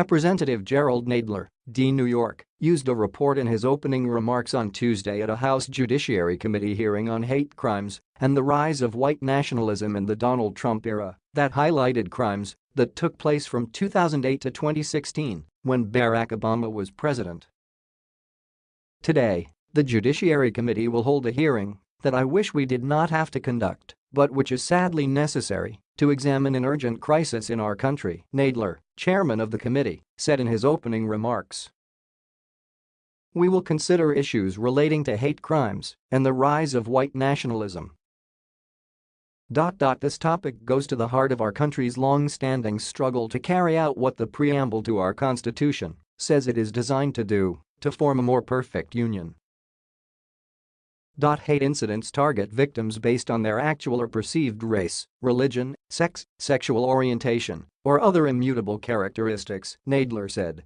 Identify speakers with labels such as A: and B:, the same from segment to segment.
A: Representative Jerrold Nadler, D. New York, used a report in his opening remarks on Tuesday at a House Judiciary Committee hearing on hate crimes and the rise of white nationalism in the Donald Trump era that highlighted crimes that took place from 2008 to 2016 when Barack Obama was president. Today, the Judiciary Committee will hold a hearing that I wish we did not have to conduct, but which is sadly necessary to examine an urgent crisis in our country, Nadler, chairman of the committee, said in his opening remarks. We will consider issues relating to hate crimes and the rise of white nationalism. This topic goes to the heart of our country's long-standing struggle to carry out what the preamble to our Constitution says it is designed to do, to form a more perfect union. Hate incidents target victims based on their actual or perceived race, religion, sex, sexual orientation, or other immutable characteristics, Nadler said.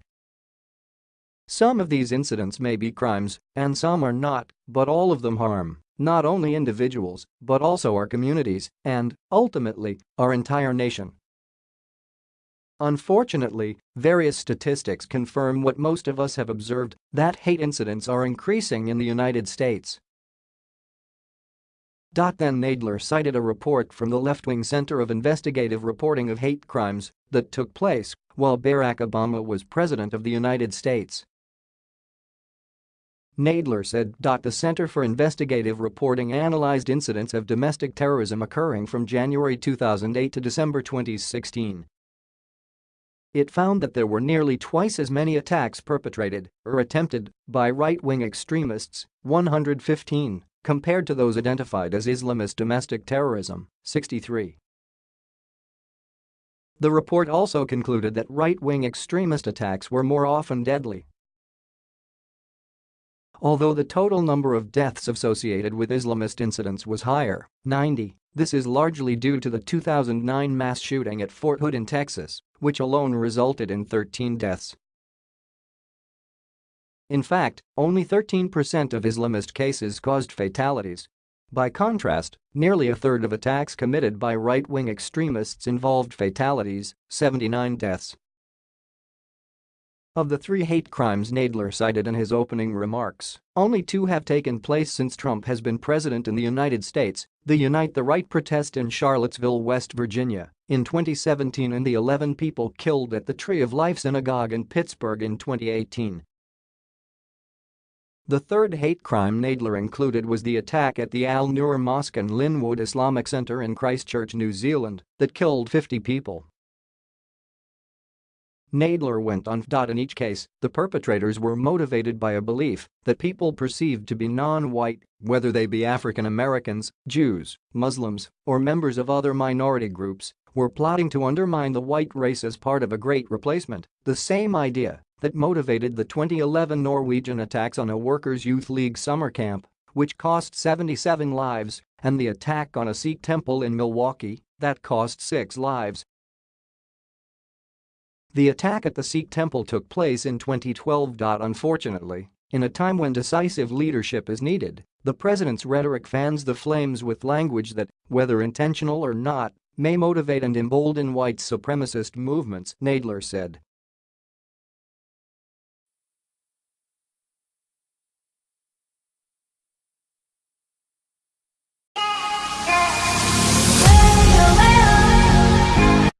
A: Some of these incidents may be crimes, and some are not, but all of them harm not only individuals but also our communities and, ultimately, our entire nation. Unfortunately, various statistics confirm what most of us have observed, that hate incidents are increasing in the United States. Then Nadler cited a report from the left-wing Center of Investigative Reporting of Hate Crimes that took place while Barack Obama was President of the United States. Nadler said. The Center for Investigative Reporting analyzed incidents of domestic terrorism occurring from January 2008 to December 2016. It found that there were nearly twice as many attacks perpetrated or attempted by right-wing extremists, 115, compared to those identified as Islamist domestic terrorism, 63. The report also concluded that right-wing extremist attacks were more often deadly. Although the total number of deaths associated with Islamist incidents was higher, 90, this is largely due to the 2009 mass shooting at Fort Hood in Texas, which alone resulted in 13 deaths. In fact, only 13% of Islamist cases caused fatalities. By contrast, nearly a third of attacks committed by right-wing extremists involved fatalities, 79 deaths. Of the three hate crimes Nadler cited in his opening remarks, only two have taken place since Trump has been president in the United States, the Unite the Right protest in Charlottesville, West Virginia in 2017 and the 11 people killed at the Tree of Life Synagogue in Pittsburgh in 2018. The third hate crime Nadler included was the attack at the Al Noor Mosque and Linwood Islamic Center in Christchurch, New Zealand, that killed 50 people. Nadler went on. In each case, the perpetrators were motivated by a belief that people perceived to be non-white, whether they be African Americans, Jews, Muslims, or members of other minority groups, were plotting to undermine the white race as part of a great replacement, the same idea that motivated the 2011 Norwegian attacks on a Workers' Youth League summer camp, which cost 77 lives, and the attack on a Sikh temple in Milwaukee that cost six lives. The attack at the Sikh temple took place in 2012. Unfortunately, in a time when decisive leadership is needed, the president's rhetoric fans the flames with language that, whether intentional or not, may motivate and embolden white supremacist movements, Nadler said.